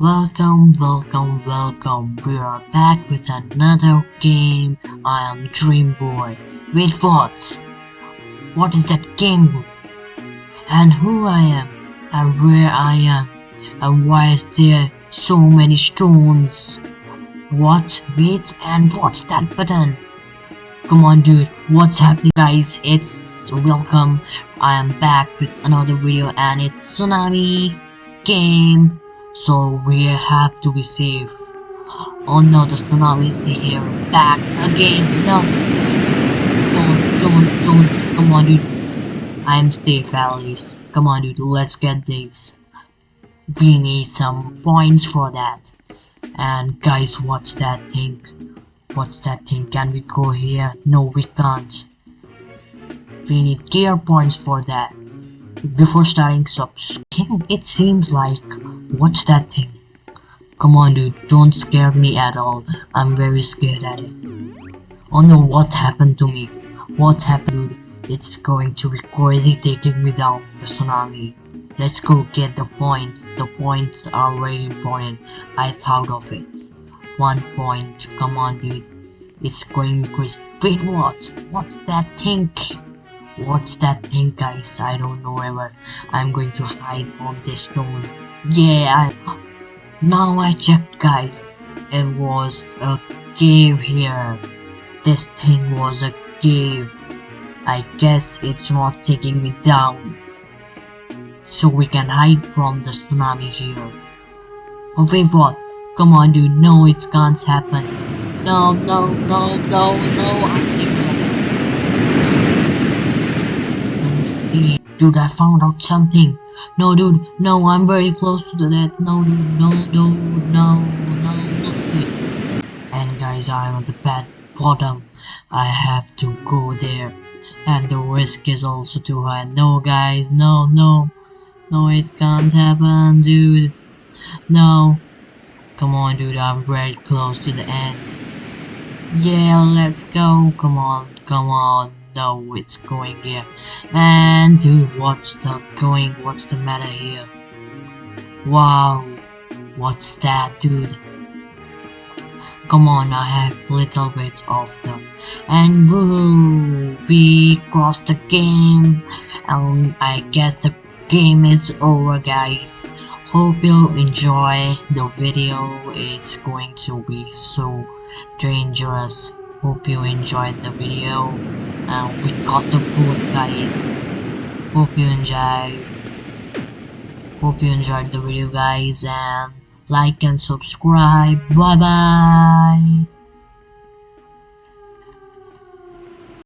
Welcome, welcome, welcome. We are back with another game. I am Dream Boy. Wait, what? What is that game? And who I am? And where I am? And why is there so many stones? What? Wait, and what's that button? Come on, dude. What's happening, guys? It's welcome. I am back with another video, and it's Tsunami game so we have to be safe. Oh no, the tsunami is here. Back again. No. Don't, don't, don't. Come on, dude. I'm safe at least. Come on, dude. Let's get this. We need some points for that. And guys, what's that thing? What's that thing? Can we go here? No, we can't. We need gear points for that. Before starting subs, it seems like What's that thing? Come on dude, don't scare me at all. I'm very scared at it. Oh no, what happened to me? What happened dude? It's going to be crazy taking me down the tsunami. Let's go get the points. The points are very important. I thought of it. One point. Come on dude. It's going crazy. Wait, what? What's that thing? What's that thing guys? I don't know ever. I'm going to hide on this stone. Yeah, I, now I checked guys. It was a cave here. This thing was a cave. I guess it's not taking me down. So we can hide from the tsunami here. Oh wait what? Come on dude, no it can't happen. No, no, no, no, no, I Dude, I found out something. No, dude. No, I'm very close to that. No, dude. No, no, no, no, no. And guys, I'm at the bad bottom. I have to go there. And the risk is also too high. No, guys. No, no. No, it can't happen, dude. No. Come on, dude. I'm very close to the end. Yeah, let's go. Come on. Come on know it's going here. And dude, what's the going? What's the matter here? Wow, what's that, dude? Come on, I have little bit of them. And woo, we crossed the game. And I guess the game is over, guys. Hope you enjoy the video. It's going to be so dangerous. Hope you enjoyed the video and we got the food guys. Hope you enjoyed hope you enjoyed the video guys and like and subscribe. Bye bye